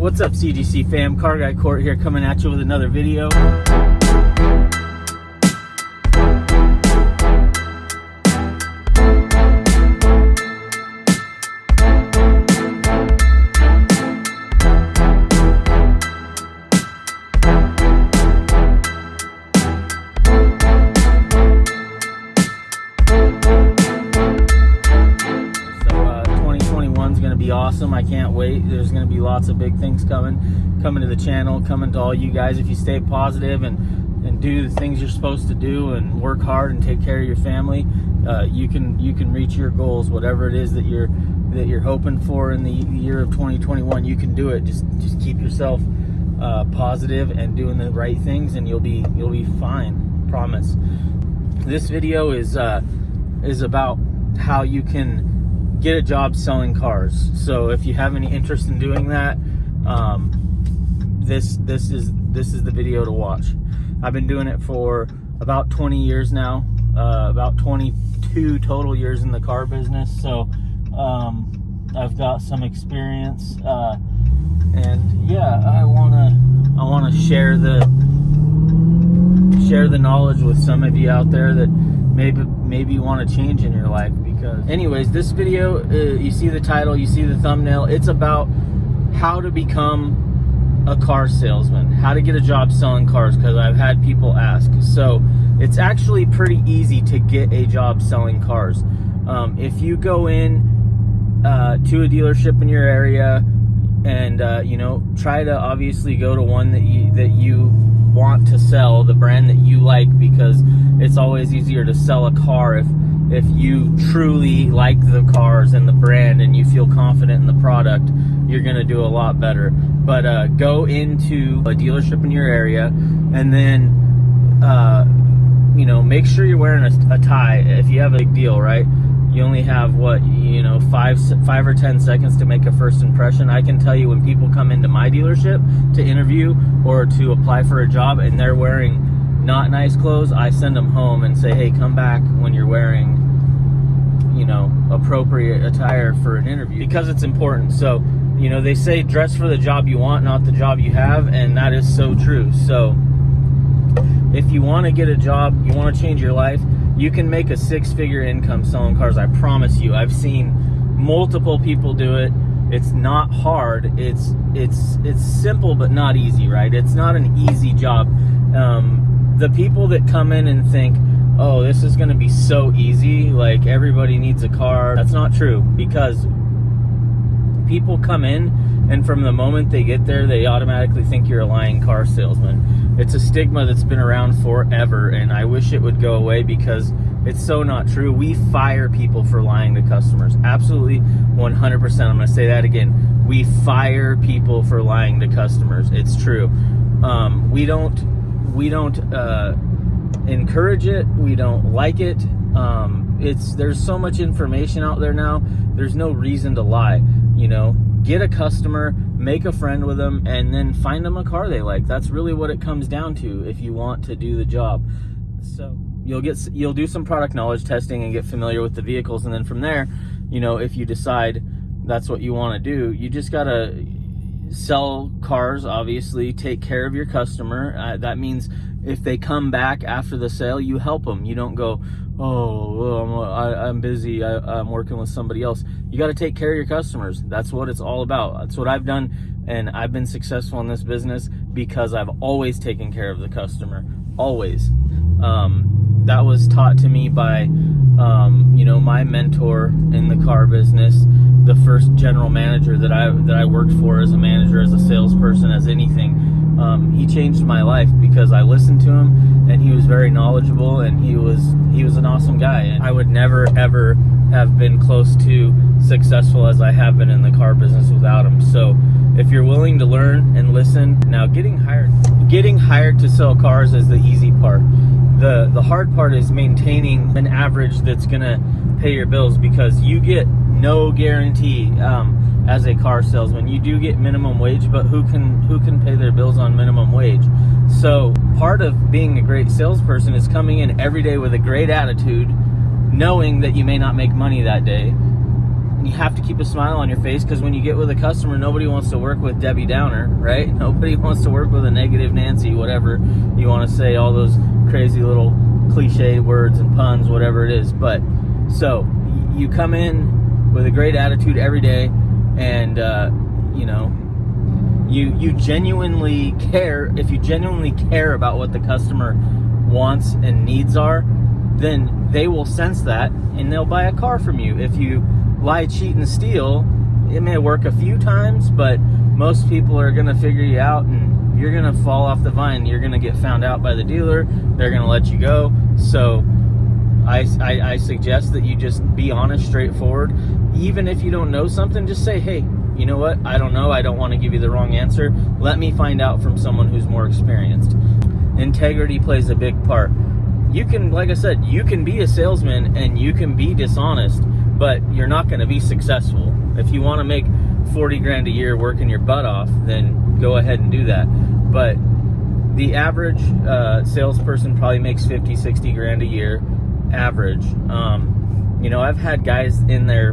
What's up CGC fam? Car Guy Court here coming at you with another video. 2021 is going to be awesome. I can't wait. There's going to be lots of big things coming, coming to the channel, coming to all you guys. If you stay positive and and do the things you're supposed to do and work hard and take care of your family, uh, you can you can reach your goals. Whatever it is that you're that you're hoping for in the year of 2021, you can do it. Just just keep yourself uh, positive and doing the right things, and you'll be you'll be fine. Promise. This video is uh, is about how you can get a job selling cars. So if you have any interest in doing that, um, this this is this is the video to watch. I've been doing it for about 20 years now, uh, about 22 total years in the car business. So um, I've got some experience, uh, and yeah, I wanna I wanna share the share the knowledge with some of you out there that maybe maybe you want to change in your life because anyways this video uh, you see the title you see the thumbnail it's about how to become a car salesman how to get a job selling cars because i've had people ask. So it's actually pretty easy to get a job selling cars. Um, if you go in uh, to a dealership in your area and uh, you know try to obviously go to one that you that you want to sell the brand that you like because it's always easier to sell a car if if you truly like the cars and the brand and you feel confident in the product you're gonna do a lot better. But uh, go into a dealership in your area and then uh, you know make sure you're wearing a, a tie if you have a big deal right you only have what you know five five or ten seconds to make a first impression. I can tell you when people come into my dealership to interview or to apply for a job and they're wearing not nice clothes i send them home and say hey come back when you're wearing you know appropriate attire for an interview. Because it's important. So you know they say dress for the job you want not the job you have and that is so true. So if you want to get a job you want to change your life you can make a six figure income selling cars i promise you. I've seen multiple people do it. It's not hard. It's it's it's simple but not easy right? It's not an easy job. Um, the people that come in and think oh this is going to be so easy like everybody needs a car that's not true because people come in and from the moment they get there they automatically think you're a lying car salesman. It's a stigma that's been around forever and i wish it would go away because it's so not true. We fire people for lying to customers. Absolutely 100% i'm going to say that again. We fire people for lying to customers. It's true. Um, we don't we don't uh, encourage it. We don't like it. Um, it's there's so much information out there now. There's no reason to lie you know get a customer make a friend with them and then find them a car they like. That's really what it comes down to if you want to do the job. So you'll get you'll do some product knowledge testing and get familiar with the vehicles and then from there you know if you decide that's what you want to do you just gotta sell cars obviously take care of your customer. Uh, that means if they come back after the sale you help them you don't go oh I'm, I, am busy I, i'm working with somebody else. You got to take care of your customers. That's what it's all about. That's what i've done and i've been successful in this business because i've always taken care of the customer. Always. Um, that was taught to me by um, you know my mentor in the car business the first general manager that i that i worked for as a manager as a salesperson as anything um, he changed my life because I listened to him and he was very knowledgeable and he was he was an awesome guy. And I would never ever have been close to successful as I have been in the car business without him. So if you're willing to learn and listen now getting hired getting hired to sell cars is the easy part. The the hard part is maintaining an average that's gonna pay your bills because you get no guarantee. Um, as a car salesman. You do get minimum wage, but who can who can pay their bills on minimum wage? So part of being a great salesperson is coming in every day with a great attitude, knowing that you may not make money that day, And you have to keep a smile on your face because when you get with a customer, nobody wants to work with Debbie Downer, right? Nobody wants to work with a negative Nancy, whatever you want to say, all those crazy little cliche words and puns, whatever it is. But so you come in with a great attitude every day, and uh, you know you you genuinely care. If you genuinely care about what the customer wants and needs are, then they will sense that and they'll buy a car from you. If you lie, cheat, and steal, it may work a few times, but most people are going to figure you out and you're going to fall off the vine. You're going to get found out by the dealer. They're going to let you go. So I, I, I, suggest that you just be honest, straightforward. Even if you don't know something, just say, hey, you know what? I don't know. I don't want to give you the wrong answer. Let me find out from someone who's more experienced. Integrity plays a big part. You can, like I said, you can be a salesman and you can be dishonest but you're not going to be successful. If you want to make 40 grand a year working your butt off, then go ahead and do that. But the average uh, salesperson probably makes 50, 60 grand a year, average. Um, you know, I've had guys in there,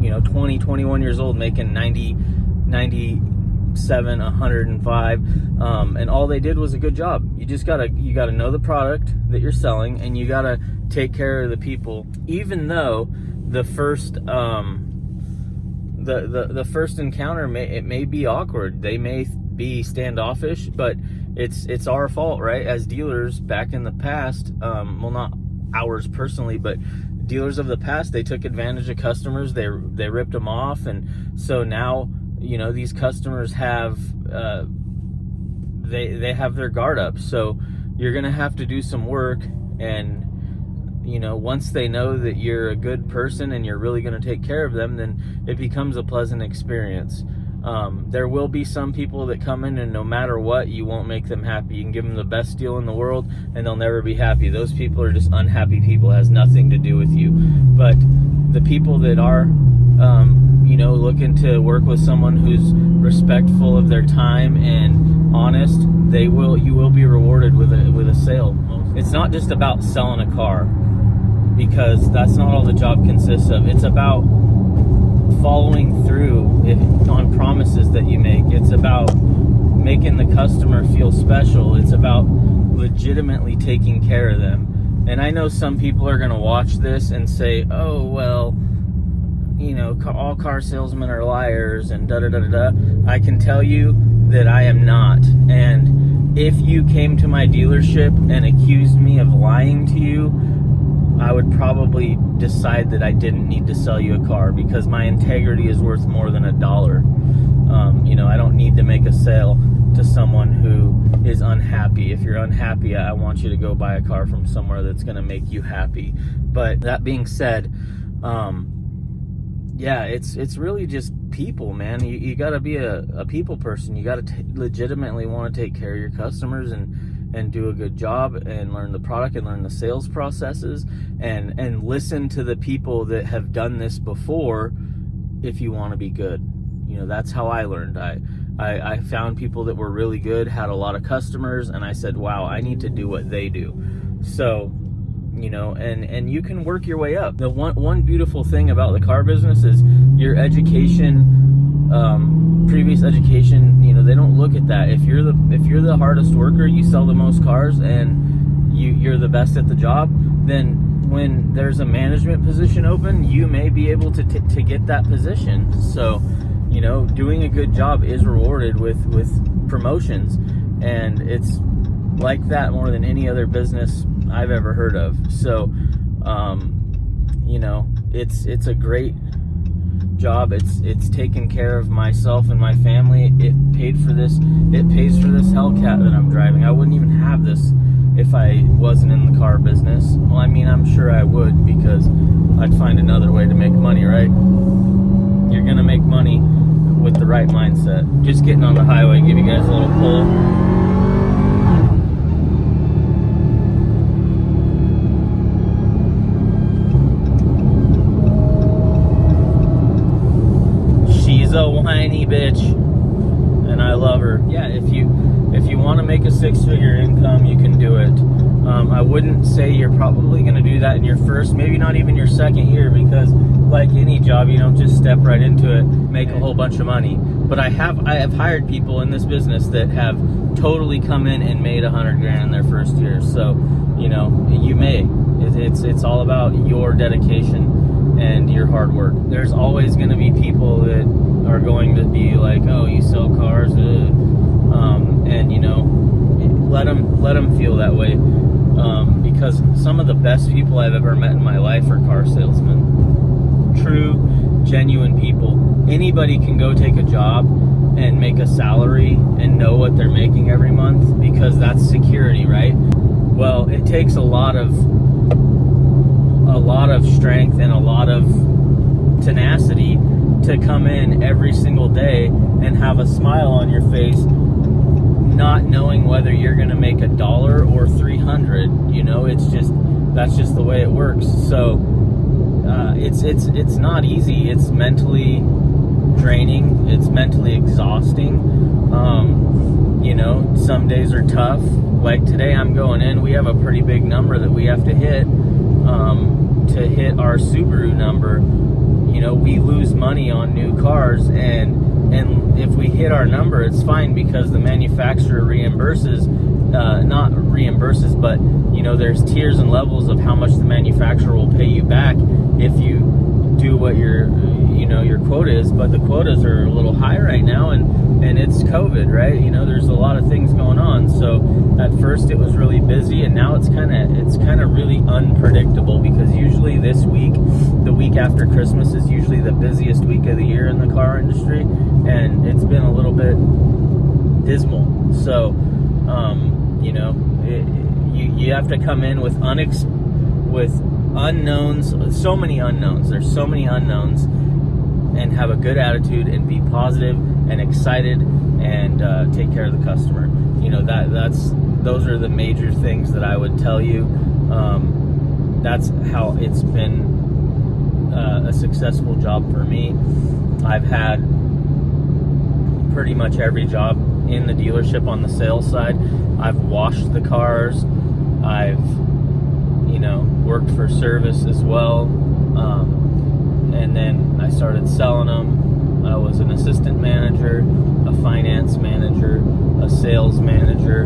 you know, 20, 21 years old making 90, 97, 105, um, and all they did was a good job. You just gotta, you gotta know the product that you're selling, and you gotta take care of the people, even though the first um, the, the the first encounter may it may be awkward. They may be standoffish, but it's it's our fault, right? As dealers back in the past, um, well, not ours personally, but dealers of the past, they took advantage of customers. They they ripped them off, and so now you know these customers have uh, they they have their guard up. So you're gonna have to do some work and you know, once they know that you're a good person and you're really going to take care of them, then it becomes a pleasant experience. Um, there will be some people that come in and no matter what, you won't make them happy. You can give them the best deal in the world and they'll never be happy. Those people are just unhappy people. It has nothing to do with you. But the people that are, um, you know, looking to work with someone who's respectful of their time and honest, they will, you will be rewarded with a, with a sale. It's not just about selling a car because that's not all the job consists of. It's about following through on promises that you make. It's about making the customer feel special. It's about legitimately taking care of them. And I know some people are going to watch this and say, oh, well, you know, all car salesmen are liars and da da da da da. I can tell you that I am not. And if you came to my dealership and accused me of lying to you, I would probably decide that I didn't need to sell you a car because my integrity is worth more than a dollar. Um, you know, I don't need to make a sale to someone who is unhappy. If you're unhappy, I want you to go buy a car from somewhere that's going to make you happy. But that being said, um, yeah, it's it's really just people, man. You, you got to be a, a people person. You got to legitimately want to take care of your customers and and do a good job and learn the product and learn the sales processes and and listen to the people that have done this before if you want to be good. You know that's how i learned. I, I i found people that were really good had a lot of customers and i said wow i need to do what they do. So you know and and you can work your way up. The one one beautiful thing about the car business is your education um, previous education, you know, they don't look at that. If you're the if you're the hardest worker, you sell the most cars and you you're the best at the job, then when there's a management position open, you may be able to to get that position. So, you know, doing a good job is rewarded with with promotions and it's like that more than any other business I've ever heard of. So, um, you know, it's it's a great job. It's it's taken care of myself and my family. It paid for this. It pays for this Hellcat that I'm driving. I wouldn't even have this if I wasn't in the car business. Well, I mean, I'm sure I would because I'd find another way to make money, right? You're gonna make money with the right mindset. Just getting on the highway, give you guys a little pull. Whiny bitch, and I love her. Yeah, if you if you want to make a six-figure income, you can do it. Um, I wouldn't say you're probably going to do that in your first, maybe not even your second year, because like any job, you don't just step right into it, make a whole bunch of money. But I have I have hired people in this business that have totally come in and made a hundred grand in their first year. So, you know, you may. It, it's it's all about your dedication and your hard work. There's always going to be people that are going to be like, "Oh, you sell cars," um, and you know, let them let them feel that way. Um, because some of the best people I've ever met in my life are car salesmen. True, genuine people. Anybody can go take a job and make a salary and know what they're making every month because that's security, right? Well, it takes a lot of a lot of strength and a lot of tenacity to come in every single day and have a smile on your face not knowing whether you're going to make a dollar or 300 you know it's just that's just the way it works. So uh, it's it's it's not easy. It's mentally draining. It's mentally exhausting. Um, you know some days are tough. Like today i'm going in. We have a pretty big number that we have to hit um, to hit our subaru number you know we lose money on new cars and and if we hit our number, it's fine because the manufacturer reimburses, uh, not reimburses, but you know, there's tiers and levels of how much the manufacturer will pay you back if you do what your, you know, your quota is. But the quotas are a little high right now, and and it's COVID, right? You know, there's a lot of things going on. So at first it was really busy, and now it's kind of it's kind of really unpredictable because usually this week, the week after Christmas, is usually the busiest week of the year in the car industry and it's been a little bit dismal. So, um, you know, it, you you have to come in with unex with unknowns, so many unknowns. There's so many unknowns, and have a good attitude and be positive and excited and uh, take care of the customer. You know that that's those are the major things that I would tell you. Um, that's how it's been uh, a successful job for me. I've had pretty much every job in the dealership on the sales side. I've washed the cars. I've, you know, worked for service as well. Um, and then I started selling them. I was an assistant manager, a finance manager, a sales manager,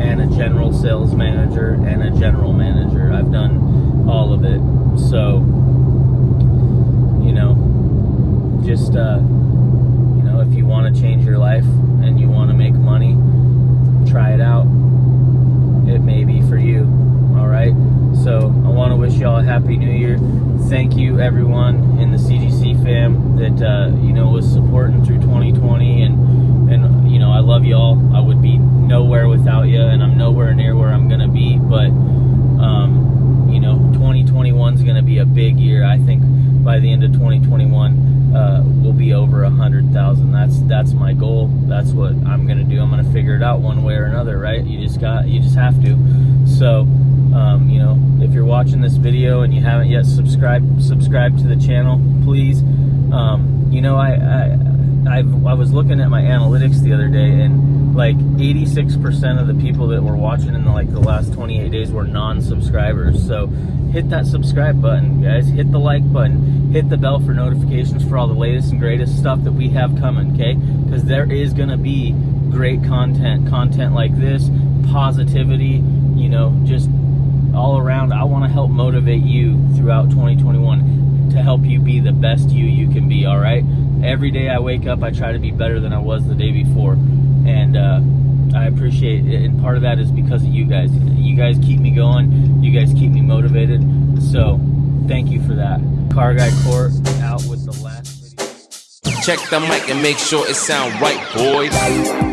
and a general sales manager, and a general manager. I've done all of it. So, you know, just, uh, if you want to change your life and you want to make money, try it out. It may be for you. All right. So I want to wish y'all a happy new year. Thank you, everyone in the CGC fam that uh, you know was supporting through 2020, and and you know I love y'all. I would be nowhere without you, and I'm nowhere near where I'm gonna be. But um, you know, 2021 is gonna be a big year. I think by the end of 2021 uh, will be over a hundred thousand. That's my goal. That's what I'm gonna do. I'm gonna figure it out one way or another, right? You just got you just have to. So, um, you know, if you're watching this video and you haven't yet subscribed subscribe to the channel, please. Um, you know, I, I I've, I was looking at my analytics the other day and like 86% of the people that were watching in the, like the last 28 days were non-subscribers. So hit that subscribe button, guys. Hit the like button. Hit the bell for notifications for all the latest and greatest stuff that we have coming, okay? Because there is going to be great content, content like this, positivity, you know, just all around. I want to help motivate you throughout 2021 to help you be the best you you can be, all right? Every day I wake up, I try to be better than I was the day before and uh, I appreciate it. And part of that is because of you guys. You guys keep me going. You guys keep me motivated. So thank you for that. Car Guy Court out with the last video. Check the mic and make sure it sound right, boys.